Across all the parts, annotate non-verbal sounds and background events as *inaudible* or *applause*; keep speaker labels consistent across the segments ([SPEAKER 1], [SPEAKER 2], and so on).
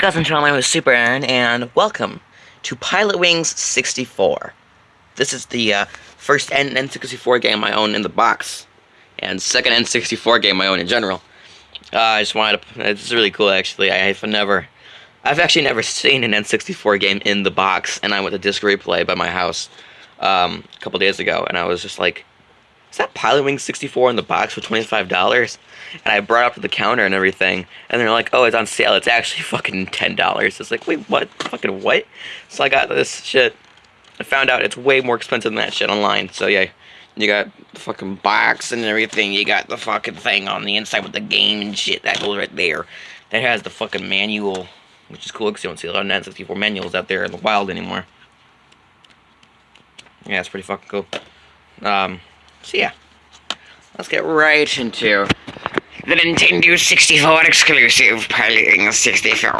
[SPEAKER 1] Cousin Channel, my name is Super Aaron, and welcome to Pilot Wings 64. This is the uh, first N N64 game I own in the box, and second N64 game I own in general. Uh, I just wanted to, it's really cool actually, I've never, I've actually never seen an N64 game in the box, and I went to Disc Replay by my house um, a couple days ago, and I was just like, is that Pilot Wing 64 in the box for $25? And I brought it up to the counter and everything, and they're like, oh, it's on sale. It's actually *laughs* fucking $10. It's like, wait, what? Fucking what? So I got this shit. I found out it's way more expensive than that shit online. So yeah, you got the fucking box and everything. You got the fucking thing on the inside with the game and shit. That goes right there. That has the fucking manual, which is cool because you don't see a lot of N64 manuals out there in the wild anymore. Yeah, it's pretty fucking cool. Um, so yeah, let's get right into the Nintendo 64 exclusive Pilot Wings 64.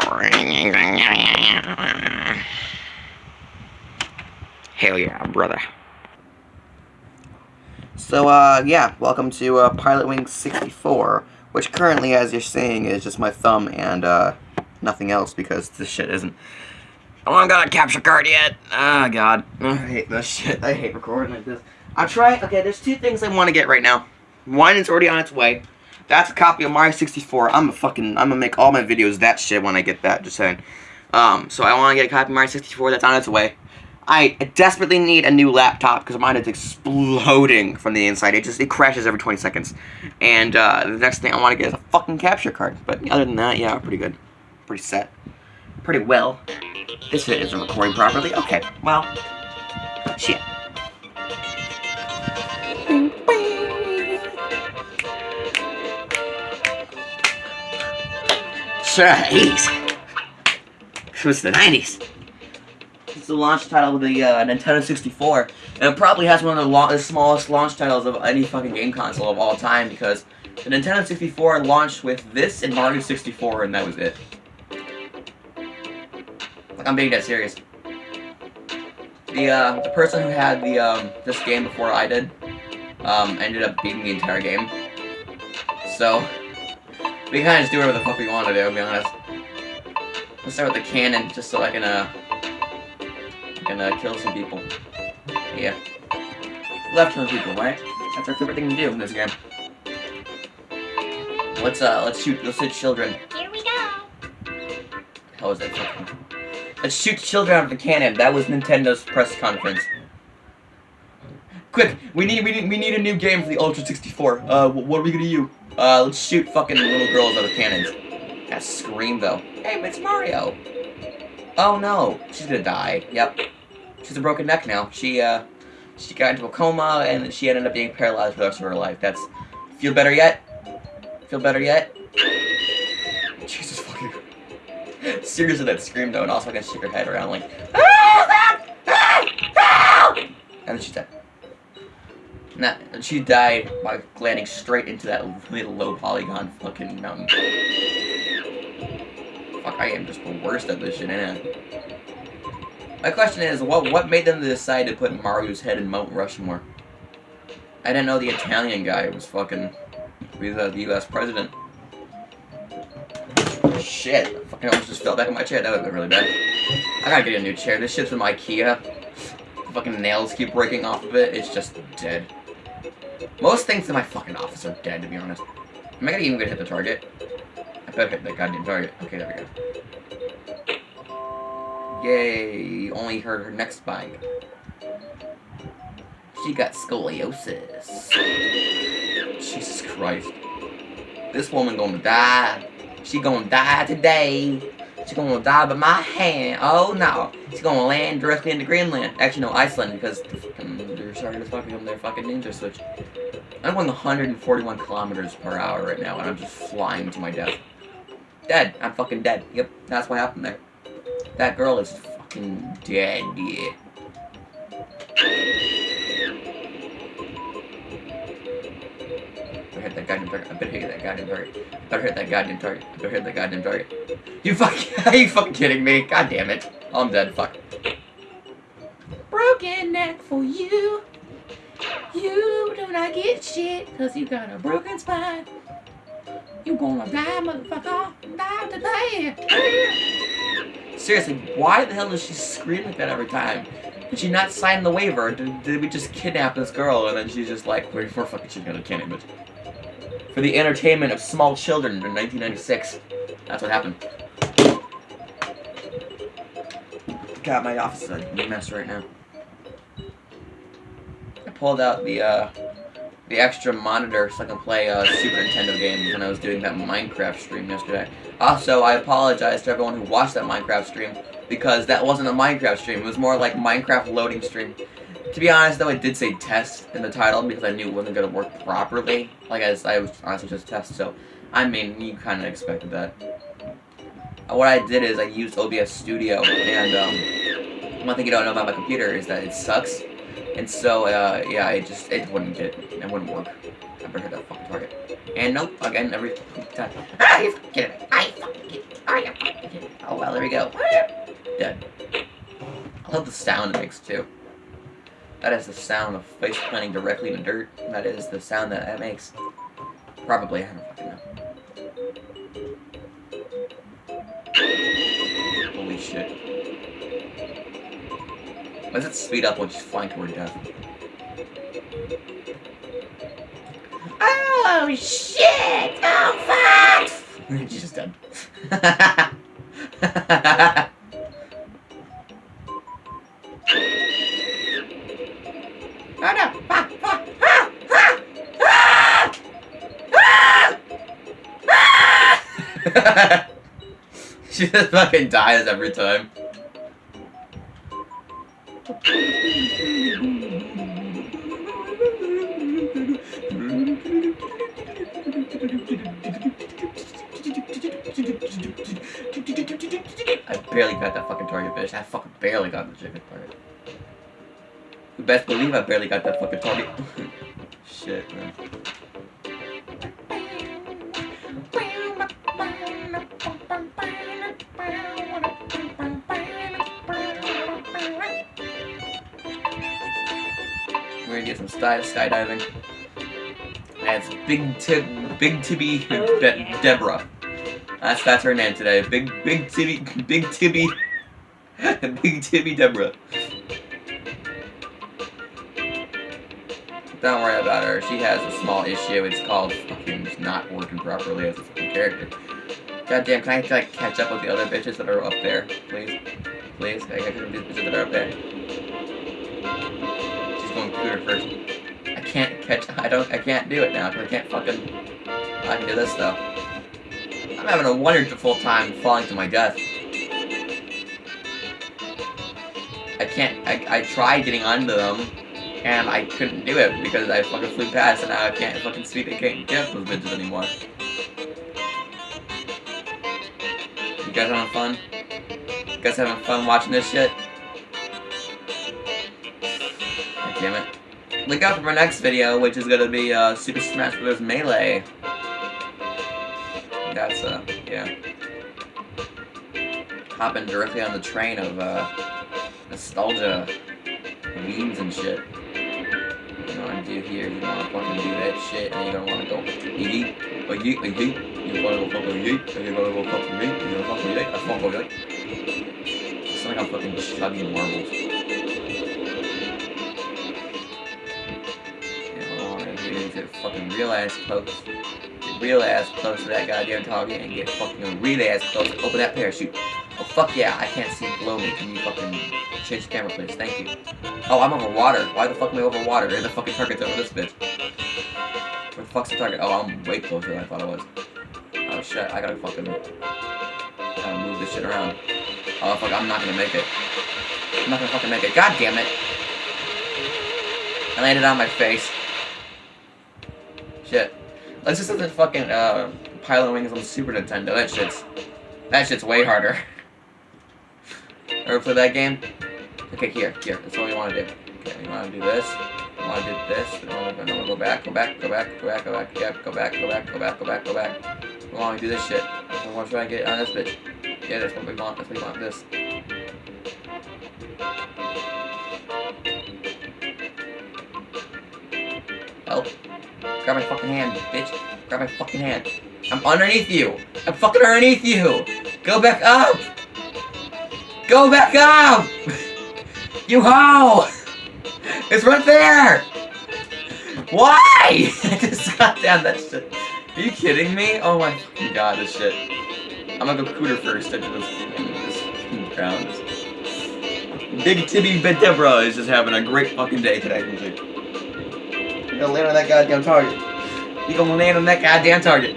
[SPEAKER 1] Hell yeah, brother. So, uh, yeah, welcome to uh, Pilot Wing 64, which currently, as you're seeing, is just my thumb and uh, nothing else because this shit isn't. I haven't got a capture card yet. Oh, God. I hate this shit. I hate recording like this. I'll try. Okay, there's two things I want to get right now. One is already on its way. That's a copy of Mario 64. I'm a fucking. I'm gonna make all my videos that shit when I get that. Just saying. Um, so I want to get a copy of Mario 64. That's on its way. I desperately need a new laptop because mine is exploding from the inside. It just it crashes every 20 seconds. And uh, the next thing I want to get is a fucking capture card. But other than that, yeah, pretty good, pretty set, pretty well. This isn't recording properly. Okay, well, shit. Jeez. It was the 90s. It's the launch title of the uh, Nintendo 64. And it probably has one of the, the smallest launch titles of any fucking game console of all time because the Nintendo 64 launched with this and Mario 64 and that was it. Like, I'm being dead serious. The, uh, the person who had the, um, this game before I did, um, ended up beating the entire game. So, we can kind of just do whatever the fuck we want to do, to be honest. Let's start with the cannon, just so I can, uh... I can, uh, kill some people. Yeah. Left some people, right? That's our favorite thing to do in this game. Let's, uh, let's shoot, let's shoot children.
[SPEAKER 2] Here we go!
[SPEAKER 1] How is that fucking... Let's shoot children out of the cannon. That was Nintendo's press conference. Quick, we need we need we need a new game for the Ultra 64. Uh, what are we gonna use? Uh, let's shoot fucking little girls out of cannons. That scream though. Hey, it's Mario. Oh no, she's gonna die. Yep, she's a broken neck now. She uh, she got into a coma and she ended up being paralyzed for the rest of her life. That's feel better yet? Feel better yet? Jesus fucking. *laughs* Seriously, that scream though, and also I can shake her head around like. And Nah, she died by landing straight into that little low polygon fucking mountain. Fuck, I am just the worst at this shit, I? My question is, what what made them decide to put Mario's head in Mount Rushmore? I didn't know the Italian guy was fucking the U.S. president. Shit, I fucking almost just fell back in my chair. That would have been really bad. I gotta get a new chair. This shit's from Ikea. The fucking nails keep breaking off of it. It's just dead. Most things in my fucking office are dead, to be honest. Am I gonna even gonna hit the target? I better hit that goddamn target. Okay, there we go. Yay! Only heard her next bite. She got scoliosis. Jesus Christ. This woman gonna die. She gonna die today. She gonna die by my hand. Oh no. She's gonna land directly into Greenland. Actually, no, Iceland, because they're starting to fucking their fucking ninja switch. I'm going 141 kilometers per hour right now, and I'm just flying to my death. Dead. I'm fucking dead. Yep, that's what happened there. That girl is fucking dead, yeah. I hit that goddamn target. I better hit that goddamn target. I better hit that goddamn target. I better hit that goddamn target. You fucking, *laughs* are you fucking kidding me? God damn it. I'm dead. Fuck.
[SPEAKER 2] Broken neck for you. You do not get shit, cause you got a broken spine. You gonna die, motherfucker. Die today.
[SPEAKER 1] Seriously, why the hell does she scream like that every time? Did she not sign the waiver? Did, did we just kidnap this girl and then she's just like, we're, we're fucking shit gonna kidnap it. For the entertainment of small children in 1996. That's what happened. God, my office is a mess right now. I pulled out the, uh, the extra monitor so I can play uh, Super Nintendo games when I was doing that Minecraft stream yesterday. Also, I apologize to everyone who watched that Minecraft stream because that wasn't a Minecraft stream. It was more like Minecraft loading stream. To be honest, though, I did say test in the title because I knew it wasn't going to work properly. Like, I, I was honestly just test, so, I mean, you kind of expected that. Uh, what I did is I used OBS Studio, and, um, one thing you don't know about my computer is that it sucks. And so, uh, yeah, it just, it wouldn't get, it wouldn't work. I better hit that fucking target. And nope, again, every time. Ah, you get it. I fucking get it. I fucking get it. Oh, well, there we go. Dead. I love the sound it makes, too. That is the sound of face planting directly in the dirt. That is the sound that that makes. Probably, I don't fucking know. Holy shit. Why does it speed up when she's flying toward death?
[SPEAKER 2] Oh shit! Oh fuck! *laughs*
[SPEAKER 1] she's just dead. *laughs* *laughs* she just fucking dies every time. I barely got that fucking target bitch. I fucking barely got the chicken target. You best believe I barely got that fucking target. *laughs* Shit, man. We're gonna get some sky skydiving. That's Big Tib, Big Tibby oh, Be Deborah. That's that's her name today. Big Big Tibby, Big Tibby, *laughs* Big Tibby Deborah. Don't worry about her. She has a small issue. It's called fucking not working properly as a fucking character. Goddamn, can I like catch up with the other bitches that are up there, please? Please, I with these bitches that are up there? Clear first. I can't catch. I don't. I can't do it now because I can't fucking. I can do this though. I'm having a wonderful time falling to my death. I can't. I, I tried getting onto them, and I couldn't do it because I fucking flew past, and now I can't fucking speak. I can't get those bitches anymore. You guys having fun? You guys having fun watching this shit? God damn it. Look out for my next video, which is gonna be uh, Super Smash Bros. Melee. That's, uh, yeah. Hopping directly on the train of, uh, nostalgia, memes and shit. You I do here, you wanna fucking do that shit, and you're gonna wanna go, yeet, a yeet, a yeet, you're gonna go fucking yeet, and you're gonna go fucking yeet, you're gonna fucking yeet, I fucking go yeet. It's like I'm fucking chugging marbles. Fucking real ass close. Get real ass close to that goddamn target and get fucking real ass close. Open that parachute. Oh fuck yeah, I can't see below me. Can you fucking change the camera please? Thank you. Oh, I'm over water. Why the fuck am I over water? And the fucking target's over this bitch. Where the fuck's the target? Oh, I'm way closer than I thought I was. Oh shit, I gotta fucking gotta move this shit around. Oh fuck, I'm not gonna make it. I'm not gonna fucking make it. God damn it! I landed on my face. Shit. Let's just the fucking uh, Pilot Wings on Super Nintendo. That shit's that shit's way harder. *laughs* Ever play that game? Okay, here, here. That's what we want to do. Okay, we want to do this. We want to do this. We want to go, back, go back, go back, go back, go back. Yep, go back, go back, go back, go back, go back. We want to do this shit. We want to try and get on this bitch. Yeah, that's what we want. That's what we want. This. Help. Grab my fucking hand, bitch. Grab my fucking hand. I'm underneath you. I'm fucking underneath you. Go back up. Go back up! you hoe! It's right there! Why? I just got down that shit. Are you kidding me? Oh my fucking god, this shit. I'm gonna go cooter first into this, this ground. Big Tibby Bedebra is just having a great fucking day today. Gonna land on that goddamn target. You gonna land on that goddamn target.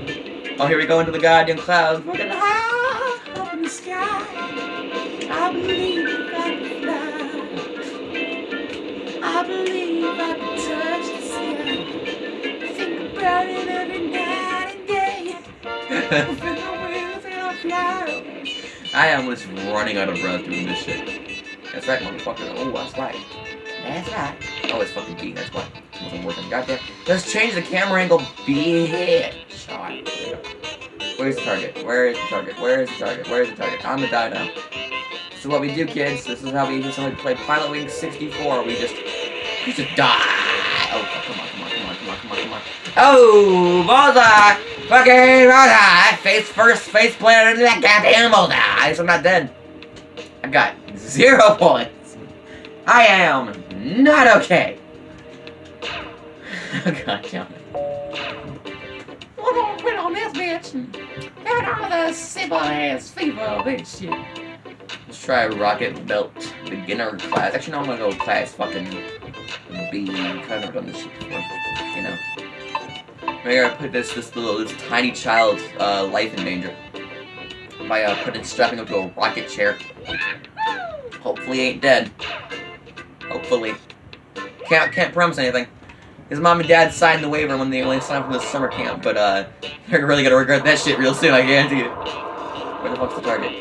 [SPEAKER 1] Oh, here we go into the goddamn clouds.
[SPEAKER 2] High up in the sky. I believe I can fly. I believe I can touch the sky. Think about it every night and day. I
[SPEAKER 1] am just running out of breath doing this shit. That's right, motherfucker. Oh, that's right.
[SPEAKER 2] That's right.
[SPEAKER 1] Oh, it's fucking B, that's why. Wasn't working. Goddamn. Let's change the camera angle, bitch. Go. Where's the target? Where is the target? Where is the target? Where is the target? I'm gonna die now. This is what we do, kids. This is how we, is play Pilot Wing 64. We just, we just die. Oh, come on, come on, come on, come on, come on, come on. Oh, bullseye! Fucking bullseye! Face first, face planted into that goddamn bullseye. At I'm not dead. I got zero *laughs* points. I am not okay. God damn it.
[SPEAKER 2] We're gonna quit on this bitch and get all the simple ass fever bitch shit.
[SPEAKER 1] Let's try Rocket Belt Beginner class. Actually, no, I'm gonna go class fucking B. I've of done this shit before. You know. Maybe I put this this little this tiny child's uh, life in danger by uh, putting strapping him to a rocket chair. Hopefully, ain't dead. Hopefully. Can't can't promise anything. His mom and dad signed the waiver when they only signed for the summer camp, but uh, they're really gonna regret that shit real soon. I guarantee. Where the fuck's the target?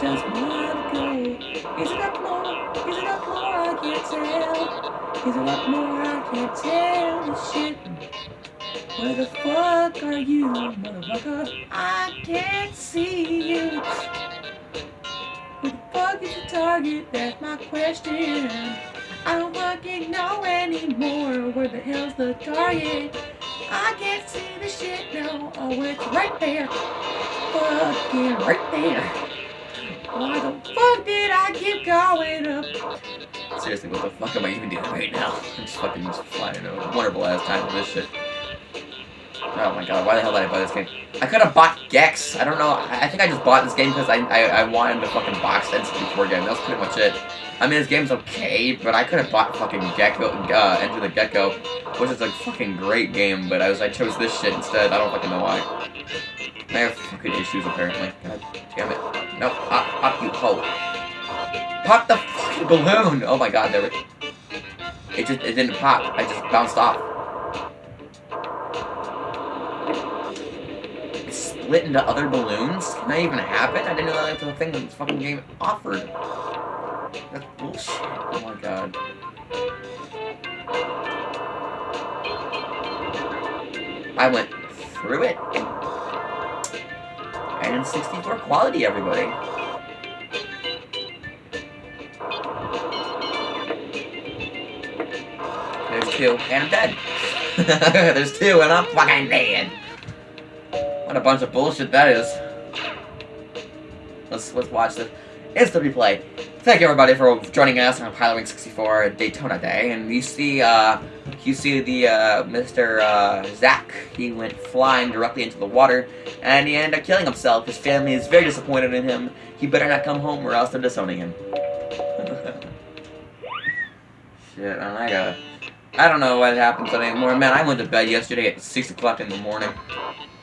[SPEAKER 2] Tell. Is more? I can't tell. This shit. Where the fuck are you, motherfucker? I can't see you. Where the fuck is the target? That's my question. I don't fucking know anymore. Where the hell's the target? I can't see the shit now. Oh, it's right there. Fucking right there. Why the fuck did I keep going up?
[SPEAKER 1] Seriously, what the fuck am I even doing right now? *laughs* I'm just fucking just flying over. Wonderful ass time for this shit. Oh my god, why the hell did I buy this game? I could have bought Gex. I don't know. I think I just bought this game because I, I I wanted the fucking box N64 game. That was pretty much it. I mean, this game's okay, but I could have bought fucking Gecko, uh, Enter the Gecko, which is a fucking great game, but I was I chose this shit instead. I don't fucking know why. I have fucking issues apparently. God damn it. No, pop, pop you hoe. Pop the fucking balloon! Oh my god, there. It just it didn't pop. I just bounced off. It split into other balloons? Can that even happen? I didn't know that was a thing this fucking game offered. That's bullshit. Oh my god. I went through it. N64 quality, everybody. There's two, and I'm dead. *laughs* There's two, and I'm fucking dead. What a bunch of bullshit that is. Let's let's watch this. It's the replay. Thank you everybody for joining us on Pilot Wing 64 Daytona Day. And you see, uh, you see the uh, Mr. Uh, Zach. He went flying directly into the water, and he ended up killing himself. His family is very disappointed in him. He better not come home, or else they're disowning him. *laughs* Shit, I gotta. I don't know what happens anymore. Man, I went to bed yesterday at 6 o'clock in the morning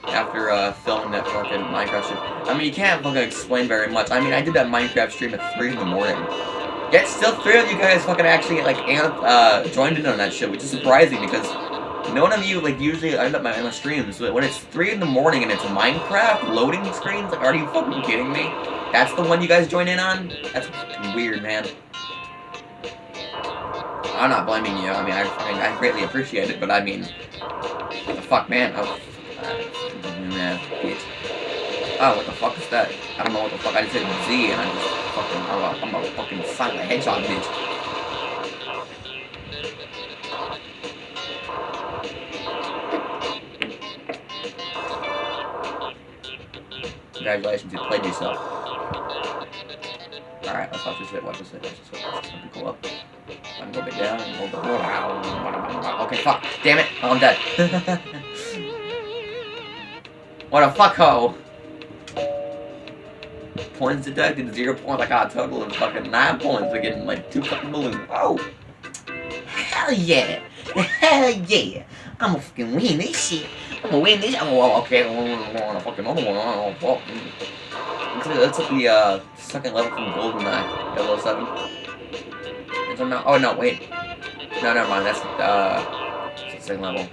[SPEAKER 1] after uh, filming that fucking Minecraft stream. I mean, you can't fucking explain very much. I mean, I did that Minecraft stream at 3 in the morning. Yet still three of you guys fucking actually, like, uh, joined in on that shit, which is surprising because none of you, like, usually end up my, my streams. But when it's 3 in the morning and it's Minecraft loading screens, like, are you fucking kidding me? That's the one you guys join in on? That's weird, man. I'm not blaming you. I mean, I, I, I greatly appreciate it, but I mean, fuck, man? Bitch. Oh, what the fuck is that? I don't know what the fuck. I just hit Z and I just fucking, I'm a, I'm a fucking silent hedgehog, bitch. Congratulations, you played yourself. Alright, let's watch this shit, watch this shit, watch this shit. Let's just go up. I'm go a bit down, and a bit Okay, fuck. Damn it. Oh, I'm dead. *laughs* what a fucko. Points deducted, zero points. I got a total of fucking nine points for getting like two fucking balloons. Oh! Hell yeah! Hell yeah! I'm gonna fucking win this shit. I'm gonna win this. Oh, okay. I want a fucking other one. Oh, fuck. That's like the uh, second level from GoldenEye 007. Is there? Oh no, wait. No, never mind. That's uh, second level.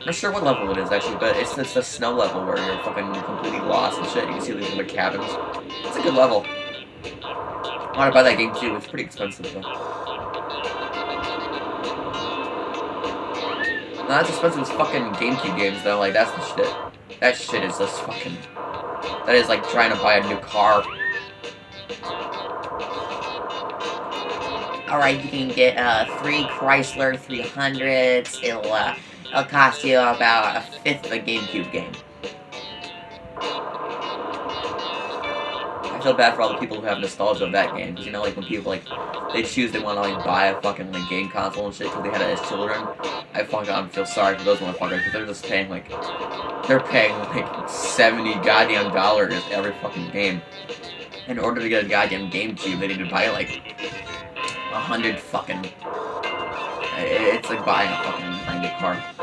[SPEAKER 1] I'm not sure what level it is actually, but it's it's the snow level where you're fucking completely lost and shit. You can see these little cabins. It's a good level. I want to buy that game too. It's pretty expensive though. Not as expensive as fucking GameCube games though. Like that's the shit. That shit is just fucking. That is like trying to buy a new car. Alright, you can get uh, three Chrysler 300s. It'll, uh, it'll cost you about a fifth of a GameCube game. I feel bad for all the people who have nostalgia of that game. Because, you know, like, when people, like, they choose they want to, like, buy a fucking, like, game console and shit because they had it as children. I fucking feel sorry for those motherfuckers because they're just paying, like, they're paying, like, 70 goddamn dollars every fucking game. In order to get a goddamn GameCube, they need to buy, like, a hundred fucking... It's like buying a fucking 90 car.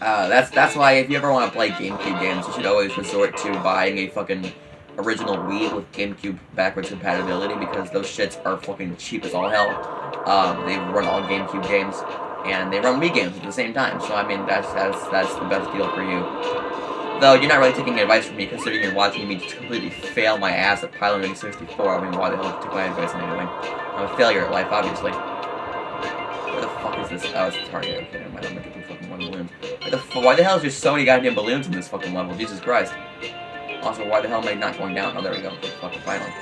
[SPEAKER 1] Uh, that's that's why if you ever want to play GameCube games, you should always resort to buying a fucking original Wii with GameCube backwards compatibility because those shits are fucking cheap as all hell. Um, they run all GameCube games and they run Wii games at the same time. So I mean, that's that's that's the best deal for you. Though you're not really taking advice from me, considering you're watching me just completely fail my ass at Pilot Wing 64. I mean, why the hell take my advice anyway? I'm a failure at life, obviously. Where the fuck is this? Oh, it's target. Okay, never mind. I'm gonna get balloons. Why the, why the hell is there so many goddamn balloons in this fucking level? Jesus Christ. Also, why the hell am I not going down? Oh, there we go. Fucking finally.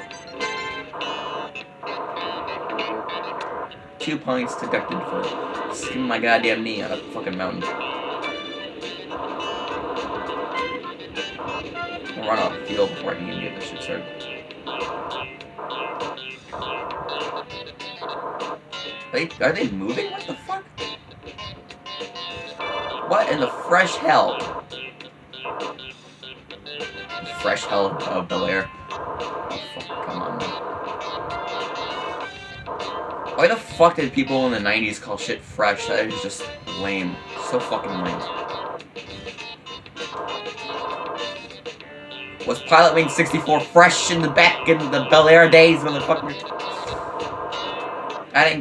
[SPEAKER 1] Two points deducted for skimming my goddamn knee on a fucking mountain. I'll run off the field before I can even get this shit started. Wait, are they moving? What the? What in the fresh hell? Fresh hell of Bel Air. Oh, fuck, come on. Why the fuck did people in the 90s call shit fresh? That is just lame. So fucking lame. Was Pilot Wing 64 fresh in the back in the Bel Air days, motherfucker? I didn't